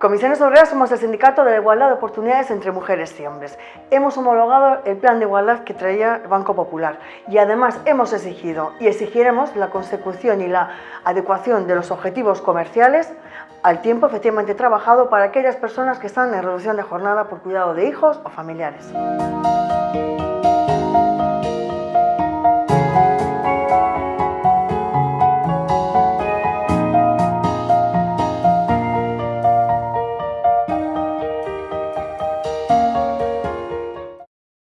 Comisiones Obreras somos el sindicato de la igualdad de oportunidades entre mujeres y hombres. Hemos homologado el plan de igualdad que traía el Banco Popular y además hemos exigido y exigiremos la consecución y la adecuación de los objetivos comerciales al tiempo efectivamente trabajado para aquellas personas que están en reducción de jornada por cuidado de hijos o familiares.